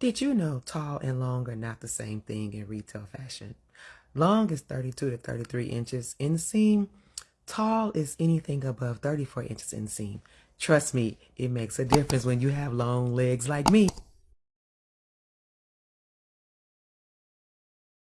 Did you know tall and long are not the same thing in retail fashion? Long is 32 to 33 inches in seam. Tall is anything above 34 inches in seam. Trust me, it makes a difference when you have long legs like me.